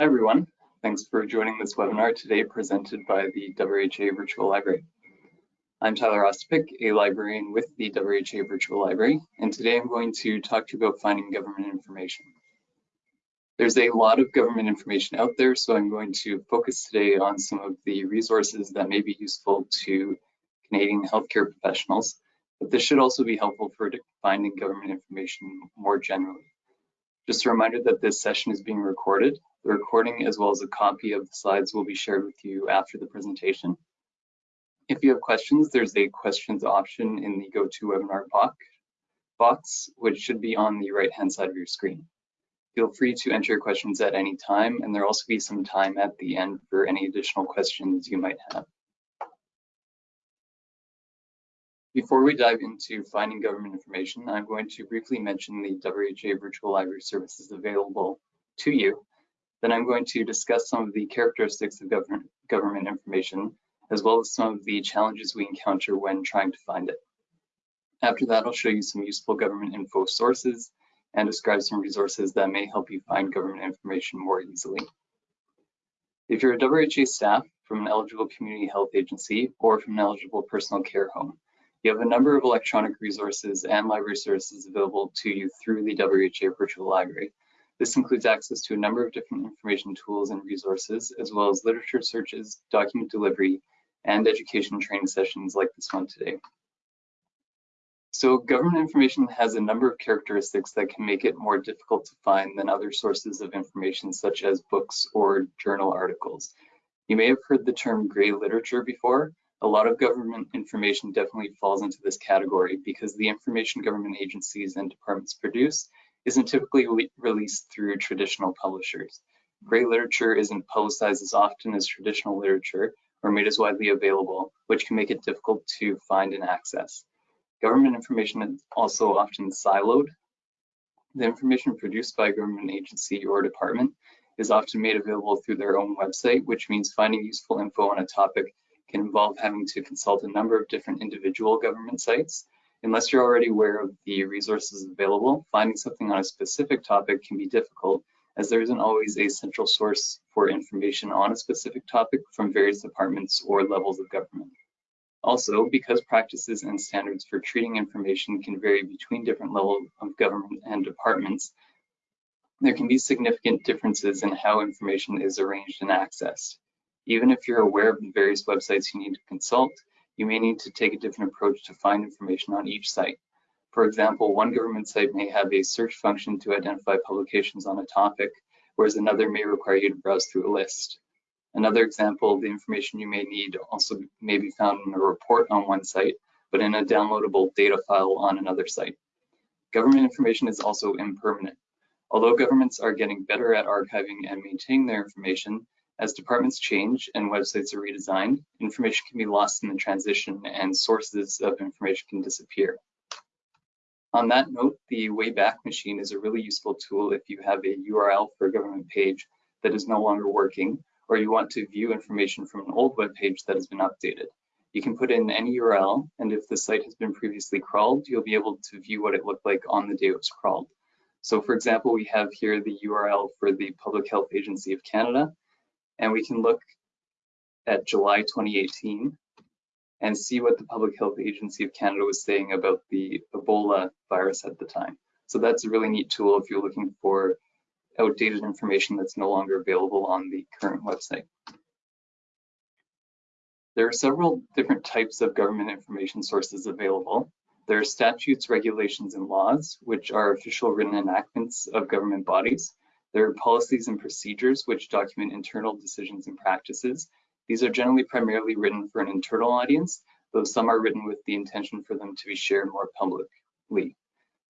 Hi everyone, thanks for joining this webinar today presented by the WHA Virtual Library. I'm Tyler Ostapik, a librarian with the WHA Virtual Library, and today I'm going to talk to you about finding government information. There's a lot of government information out there, so I'm going to focus today on some of the resources that may be useful to Canadian healthcare professionals, but this should also be helpful for finding government information more generally. Just a reminder that this session is being recorded. The recording as well as a copy of the slides will be shared with you after the presentation. If you have questions, there's a questions option in the GoToWebinar box, which should be on the right-hand side of your screen. Feel free to enter your questions at any time, and there'll also be some time at the end for any additional questions you might have. Before we dive into finding government information, I'm going to briefly mention the WHA Virtual Library services available to you. Then I'm going to discuss some of the characteristics of government, government information, as well as some of the challenges we encounter when trying to find it. After that, I'll show you some useful government info sources and describe some resources that may help you find government information more easily. If you're a WHA staff from an eligible community health agency or from an eligible personal care home, you have a number of electronic resources and library services available to you through the WHA Virtual Library. This includes access to a number of different information tools and resources, as well as literature searches, document delivery, and education training sessions like this one today. So government information has a number of characteristics that can make it more difficult to find than other sources of information such as books or journal articles. You may have heard the term gray literature before, a lot of government information definitely falls into this category because the information government agencies and departments produce isn't typically re released through traditional publishers. Gray literature isn't publicized as often as traditional literature or made as widely available, which can make it difficult to find and access. Government information is also often siloed. The information produced by a government agency or department is often made available through their own website, which means finding useful info on a topic can involve having to consult a number of different individual government sites. Unless you're already aware of the resources available, finding something on a specific topic can be difficult as there isn't always a central source for information on a specific topic from various departments or levels of government. Also, because practices and standards for treating information can vary between different levels of government and departments, there can be significant differences in how information is arranged and accessed. Even if you're aware of the various websites you need to consult, you may need to take a different approach to find information on each site. For example, one government site may have a search function to identify publications on a topic, whereas another may require you to browse through a list. Another example, the information you may need also may be found in a report on one site, but in a downloadable data file on another site. Government information is also impermanent. Although governments are getting better at archiving and maintaining their information, as departments change and websites are redesigned, information can be lost in the transition and sources of information can disappear. On that note, the Wayback Machine is a really useful tool if you have a URL for a government page that is no longer working, or you want to view information from an old web page that has been updated. You can put in any URL, and if the site has been previously crawled, you'll be able to view what it looked like on the day it was crawled. So for example, we have here the URL for the Public Health Agency of Canada, and we can look at July 2018 and see what the Public Health Agency of Canada was saying about the Ebola virus at the time. So that's a really neat tool if you're looking for outdated information that's no longer available on the current website. There are several different types of government information sources available. There are statutes, regulations, and laws, which are official written enactments of government bodies. There are policies and procedures which document internal decisions and practices. These are generally primarily written for an internal audience, though some are written with the intention for them to be shared more publicly.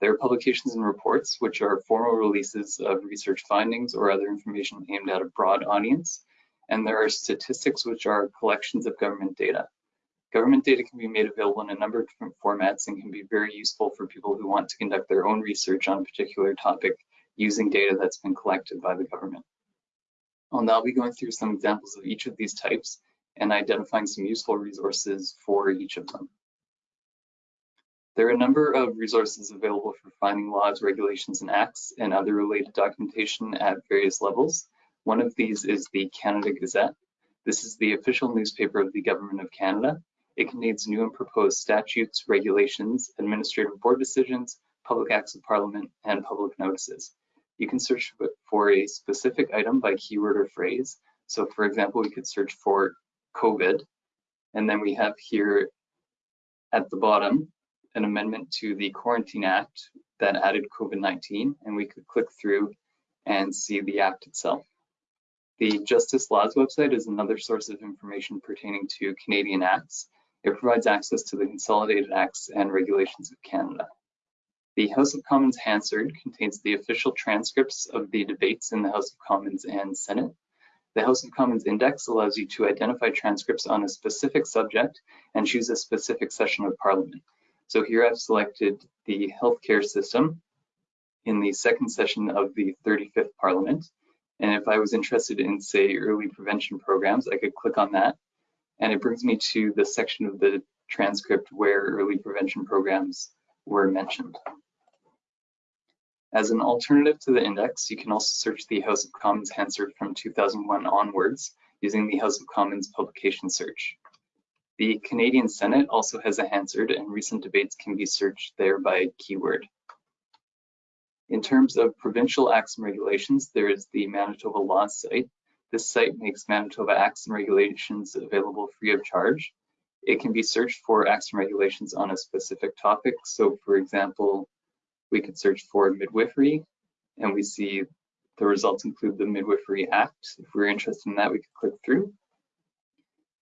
There are publications and reports, which are formal releases of research findings or other information aimed at a broad audience. And there are statistics, which are collections of government data. Government data can be made available in a number of different formats and can be very useful for people who want to conduct their own research on a particular topic using data that's been collected by the government. I'll now be going through some examples of each of these types and identifying some useful resources for each of them. There are a number of resources available for finding laws, regulations, and acts and other related documentation at various levels. One of these is the Canada Gazette. This is the official newspaper of the Government of Canada. It contains new and proposed statutes, regulations, administrative board decisions, public acts of parliament, and public notices. You can search for a specific item by keyword or phrase. So for example, we could search for COVID, and then we have here at the bottom an amendment to the Quarantine Act that added COVID-19, and we could click through and see the act itself. The Justice Laws website is another source of information pertaining to Canadian acts. It provides access to the consolidated acts and regulations of Canada. The House of Commons Hansard contains the official transcripts of the debates in the House of Commons and Senate. The House of Commons Index allows you to identify transcripts on a specific subject and choose a specific session of Parliament. So here I've selected the healthcare system in the second session of the 35th Parliament. And if I was interested in, say, early prevention programs, I could click on that. And it brings me to the section of the transcript where early prevention programs were mentioned. As an alternative to the index, you can also search the House of Commons Hansard from 2001 onwards using the House of Commons publication search. The Canadian Senate also has a Hansard and recent debates can be searched there by keyword. In terms of provincial acts and regulations, there is the Manitoba Law site. This site makes Manitoba acts and regulations available free of charge. It can be searched for acts and regulations on a specific topic. So for example, we could search for midwifery and we see the results include the Midwifery Act. If we're interested in that, we could click through.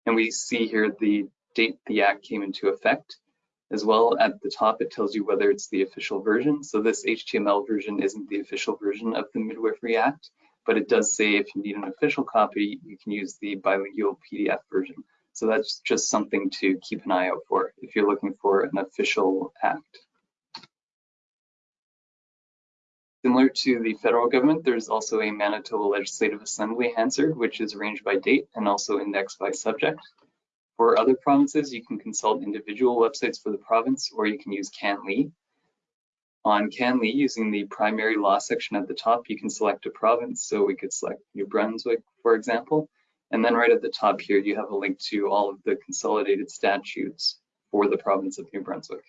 And we see here the date the act came into effect. As well at the top, it tells you whether it's the official version. So this HTML version isn't the official version of the Midwifery Act, but it does say if you need an official copy, you can use the bilingual PDF version. So that's just something to keep an eye out for if you're looking for an official act. Similar to the federal government, there's also a Manitoba Legislative Assembly Hansard, which is arranged by date and also indexed by subject. For other provinces, you can consult individual websites for the province, or you can use CanLII. On CanLII, using the primary law section at the top, you can select a province. So we could select New Brunswick, for example. And then right at the top here, you have a link to all of the consolidated statutes for the province of New Brunswick.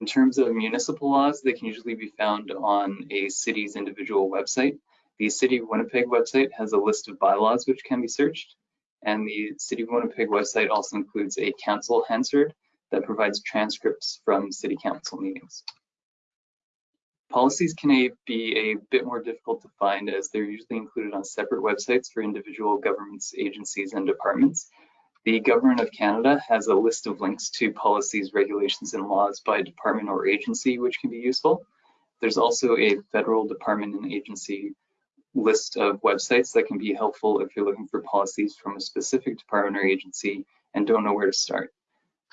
In terms of municipal laws, they can usually be found on a city's individual website. The City of Winnipeg website has a list of bylaws which can be searched. And the City of Winnipeg website also includes a council Hansard that provides transcripts from city council meetings. Policies can be a bit more difficult to find as they're usually included on separate websites for individual governments, agencies, and departments. The Government of Canada has a list of links to policies, regulations, and laws by department or agency, which can be useful. There's also a federal department and agency list of websites that can be helpful if you're looking for policies from a specific department or agency and don't know where to start.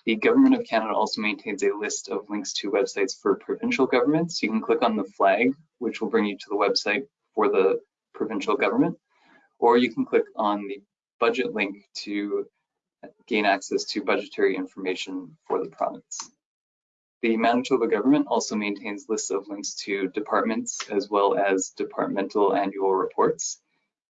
The Government of Canada also maintains a list of links to websites for provincial governments. You can click on the flag, which will bring you to the website for the provincial government, or you can click on the budget link to gain access to budgetary information for the province. The Manitoba government also maintains lists of links to departments as well as departmental annual reports.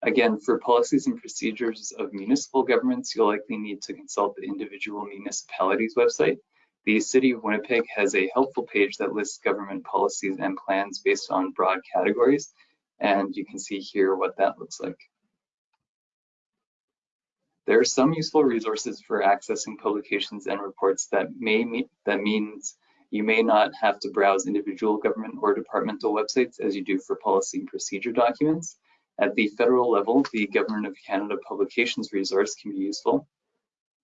Again, for policies and procedures of municipal governments, you'll likely need to consult the individual municipalities website. The City of Winnipeg has a helpful page that lists government policies and plans based on broad categories, and you can see here what that looks like. There are some useful resources for accessing publications and reports that may that means you may not have to browse individual government or departmental websites as you do for policy and procedure documents. At the federal level, the Government of Canada Publications resource can be useful.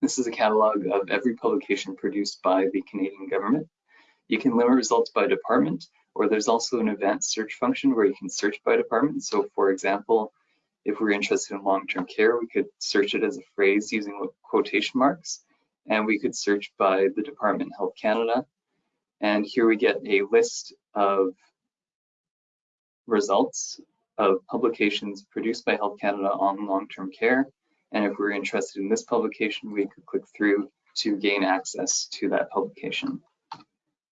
This is a catalog of every publication produced by the Canadian government. You can limit results by department, or there's also an advanced search function where you can search by department. So for example, if we're interested in long-term care, we could search it as a phrase using quotation marks, and we could search by the Department of Health Canada. And here we get a list of results of publications produced by Health Canada on long-term care. And if we're interested in this publication, we could click through to gain access to that publication.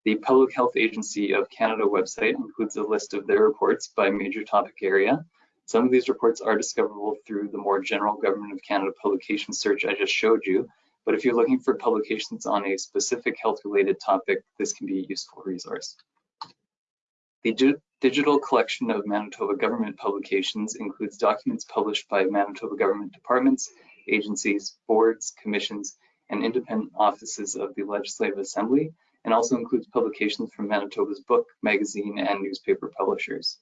The Public Health Agency of Canada website includes a list of their reports by major topic area, Some of these reports are discoverable through the more general Government of Canada publication search I just showed you, but if you're looking for publications on a specific health-related topic, this can be a useful resource. The digital collection of Manitoba government publications includes documents published by Manitoba government departments, agencies, boards, commissions, and independent offices of the Legislative Assembly, and also includes publications from Manitoba's book, magazine, and newspaper publishers.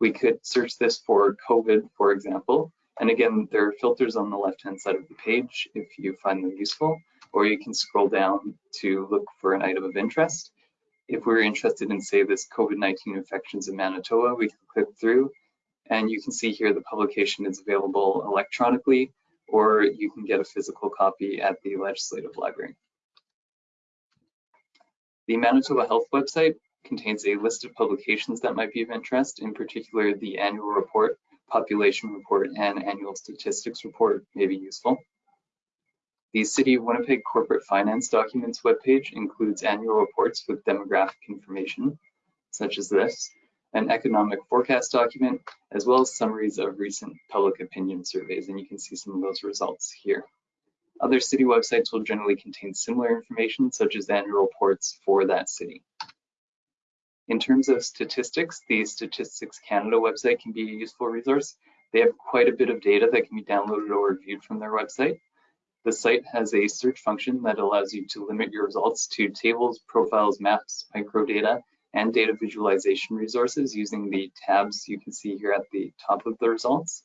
We could search this for COVID, for example, and again, there are filters on the left-hand side of the page if you find them useful, or you can scroll down to look for an item of interest. If we're interested in, say, this COVID-19 infections in Manitoba, we can click through, and you can see here the publication is available electronically, or you can get a physical copy at the Legislative Library. The Manitoba Health website contains a list of publications that might be of interest, in particular the annual report, population report, and annual statistics report may be useful. The City of Winnipeg Corporate Finance Documents webpage includes annual reports with demographic information, such as this, an economic forecast document, as well as summaries of recent public opinion surveys, and you can see some of those results here. Other city websites will generally contain similar information, such as annual reports for that city. In terms of statistics, the Statistics Canada website can be a useful resource. They have quite a bit of data that can be downloaded or viewed from their website. The site has a search function that allows you to limit your results to tables, profiles, maps, microdata, and data visualization resources using the tabs you can see here at the top of the results.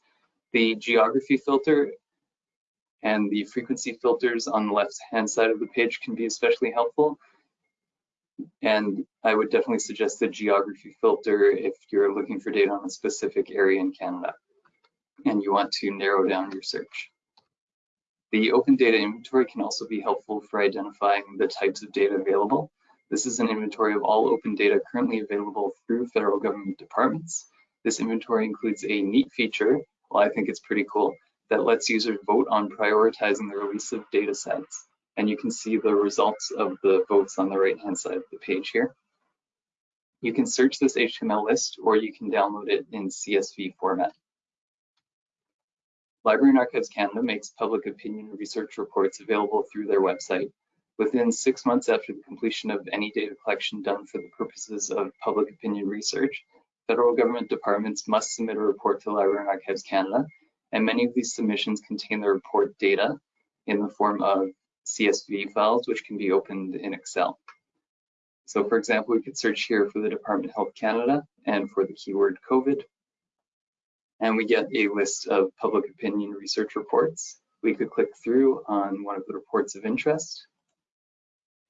The geography filter and the frequency filters on the left hand side of the page can be especially helpful. And I would definitely suggest the geography filter if you're looking for data on a specific area in Canada and you want to narrow down your search. The open data inventory can also be helpful for identifying the types of data available. This is an inventory of all open data currently available through federal government departments. This inventory includes a neat feature, well, I think it's pretty cool, that lets users vote on prioritizing the release of data sets and you can see the results of the votes on the right hand side of the page here. You can search this HTML list or you can download it in CSV format. Library and Archives Canada makes public opinion research reports available through their website. Within six months after the completion of any data collection done for the purposes of public opinion research, federal government departments must submit a report to Library and Archives Canada, and many of these submissions contain the report data in the form of CSV files, which can be opened in Excel. So for example, we could search here for the Department of Health Canada and for the keyword COVID. And we get a list of public opinion research reports. We could click through on one of the reports of interest.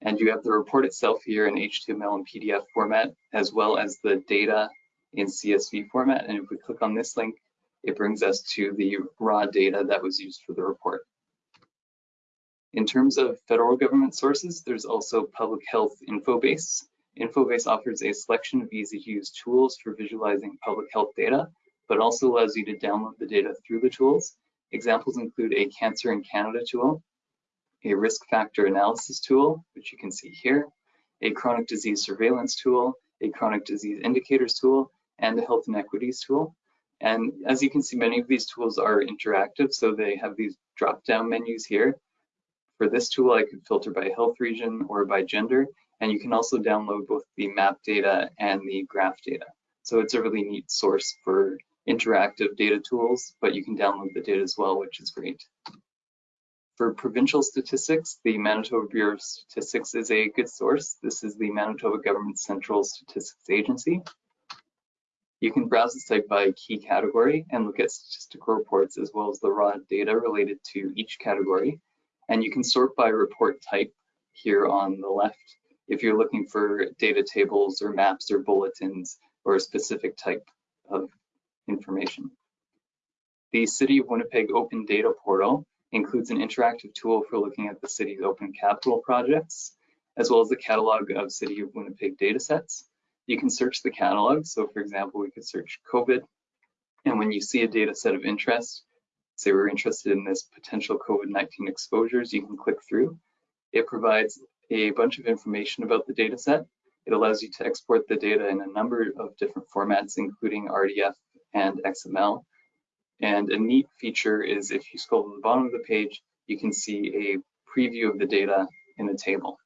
And you have the report itself here in HTML and PDF format, as well as the data in CSV format. And if we click on this link, it brings us to the raw data that was used for the report. In terms of federal government sources, there's also Public Health Infobase. Infobase offers a selection of easy-to-use tools for visualizing public health data, but also allows you to download the data through the tools. Examples include a Cancer in Canada tool, a risk factor analysis tool, which you can see here, a chronic disease surveillance tool, a chronic disease indicators tool, and a health inequities tool. And as you can see, many of these tools are interactive, so they have these drop-down menus here for this tool, I could filter by health region or by gender, and you can also download both the map data and the graph data. So it's a really neat source for interactive data tools, but you can download the data as well, which is great. For provincial statistics, the Manitoba Bureau of Statistics is a good source. This is the Manitoba Government Central Statistics Agency. You can browse the site by key category and look at statistical reports as well as the raw data related to each category. And you can sort by report type here on the left if you're looking for data tables or maps or bulletins or a specific type of information. The City of Winnipeg Open Data Portal includes an interactive tool for looking at the city's open capital projects, as well as the catalog of City of Winnipeg datasets. You can search the catalog. So for example, we could search COVID. And when you see a data set of interest, say we're interested in this potential COVID-19 exposures, you can click through. It provides a bunch of information about the data set. It allows you to export the data in a number of different formats, including RDF and XML. And a neat feature is if you scroll to the bottom of the page, you can see a preview of the data in a table.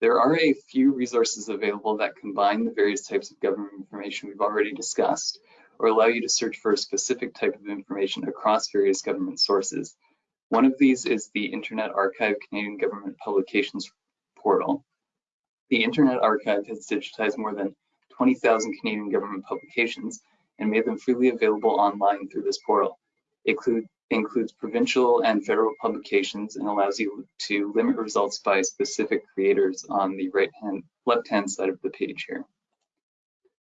There are a few resources available that combine the various types of government information we've already discussed, or allow you to search for a specific type of information across various government sources. One of these is the Internet Archive Canadian Government Publications portal. The Internet Archive has digitized more than 20,000 Canadian government publications and made them freely available online through this portal. It include, includes provincial and federal publications and allows you to limit results by specific creators on the right hand, left hand side of the page here.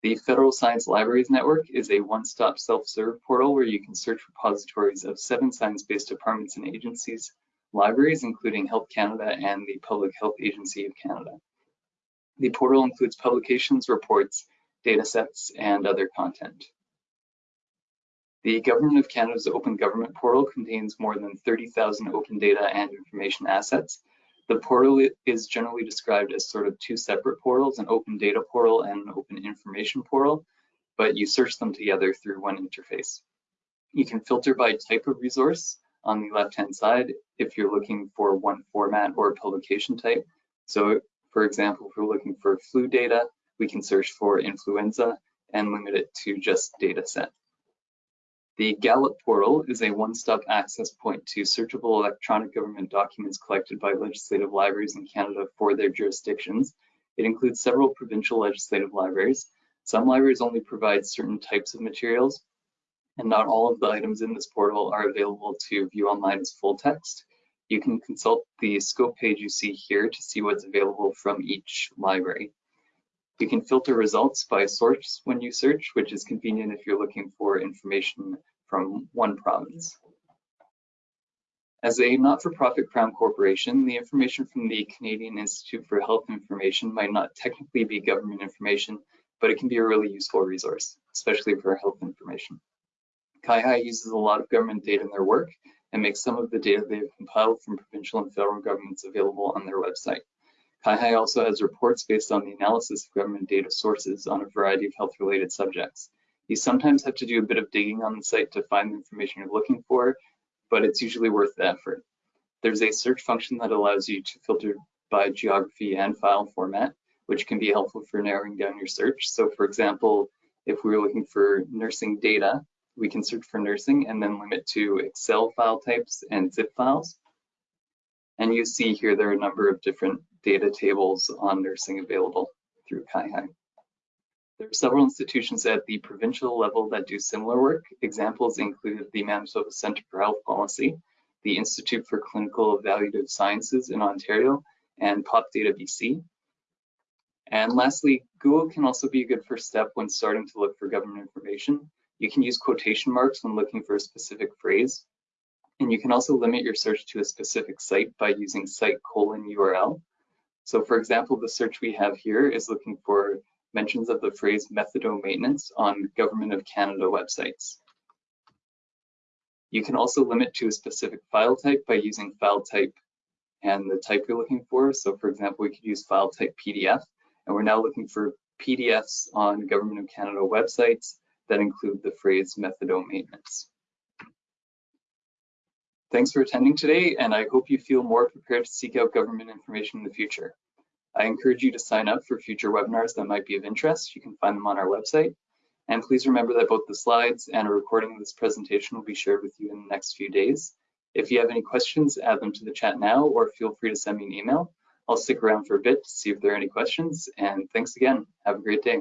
The Federal Science Libraries Network is a one-stop self-serve portal where you can search repositories of seven science-based departments and agencies, libraries, including Health Canada and the Public Health Agency of Canada. The portal includes publications, reports, datasets, and other content. The Government of Canada's Open Government portal contains more than 30,000 open data and information assets. The portal is generally described as sort of two separate portals, an open data portal and an open information portal, but you search them together through one interface. You can filter by type of resource on the left-hand side if you're looking for one format or publication type. So for example, if we're looking for flu data, we can search for influenza and limit it to just data set. The GALLOP portal is a one-stop access point to searchable electronic government documents collected by legislative libraries in Canada for their jurisdictions. It includes several provincial legislative libraries. Some libraries only provide certain types of materials, and not all of the items in this portal are available to view online as full text. You can consult the scope page you see here to see what's available from each library. You can filter results by source when you search, which is convenient if you're looking for information from one province. As a not-for-profit Crown corporation, the information from the Canadian Institute for Health Information might not technically be government information, but it can be a really useful resource, especially for health information. CIHI uses a lot of government data in their work, and makes some of the data they have compiled from provincial and federal governments available on their website. CIHI also has reports based on the analysis of government data sources on a variety of health-related subjects. You sometimes have to do a bit of digging on the site to find the information you're looking for, but it's usually worth the effort. There's a search function that allows you to filter by geography and file format, which can be helpful for narrowing down your search. So for example, if we were looking for nursing data, we can search for nursing and then limit to Excel file types and zip files. And you see here there are a number of different data tables on nursing available through CIHI. There are several institutions at the provincial level that do similar work. Examples include the Manitoba Centre for Health Policy, the Institute for Clinical Evaluative Sciences in Ontario, and PopData BC. And lastly, Google can also be a good first step when starting to look for government information. You can use quotation marks when looking for a specific phrase. And you can also limit your search to a specific site by using site colon URL. So for example, the search we have here is looking for mentions of the phrase methadone maintenance on Government of Canada websites. You can also limit to a specific file type by using file type and the type you're looking for. So for example, we could use file type PDF, and we're now looking for PDFs on Government of Canada websites that include the phrase methadone maintenance. Thanks for attending today, and I hope you feel more prepared to seek out government information in the future. I encourage you to sign up for future webinars that might be of interest. You can find them on our website. And please remember that both the slides and a recording of this presentation will be shared with you in the next few days. If you have any questions, add them to the chat now or feel free to send me an email. I'll stick around for a bit to see if there are any questions. And thanks again. Have a great day.